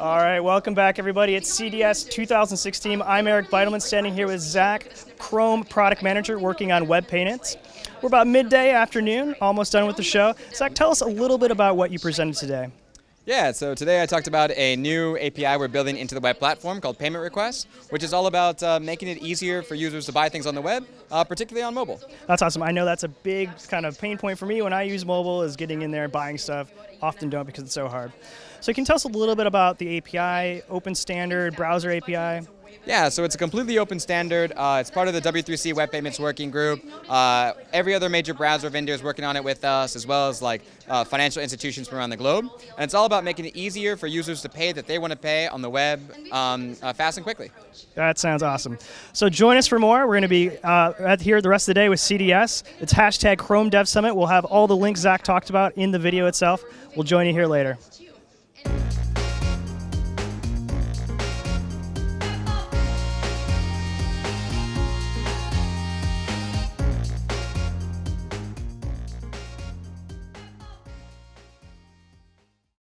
All right, welcome back, everybody. It's CDS 2016. I'm Eric Bidelman, standing here with Zach, Chrome Product Manager, working on web payments. We're about midday afternoon, almost done with the show. Zach, tell us a little bit about what you presented today. Yeah, so today I talked about a new API we're building into the web platform called Payment Requests, which is all about uh, making it easier for users to buy things on the web, uh, particularly on mobile. That's awesome. I know that's a big kind of pain point for me when I use mobile is getting in there buying stuff. Often don't because it's so hard. So can you tell us a little bit about the API, open standard, browser API? Yeah, so it's a completely open standard. Uh, it's part of the W3C Web Payments Working Group. Uh, every other major browser vendor is working on it with us, as well as like uh, financial institutions from around the globe. And it's all about making it easier for users to pay that they want to pay on the web um, uh, fast and quickly. That sounds awesome. So join us for more. We're going to be uh, here the rest of the day with CDS. It's hashtag Chrome Dev Summit. We'll have all the links Zach talked about in the video itself. We'll join you here later.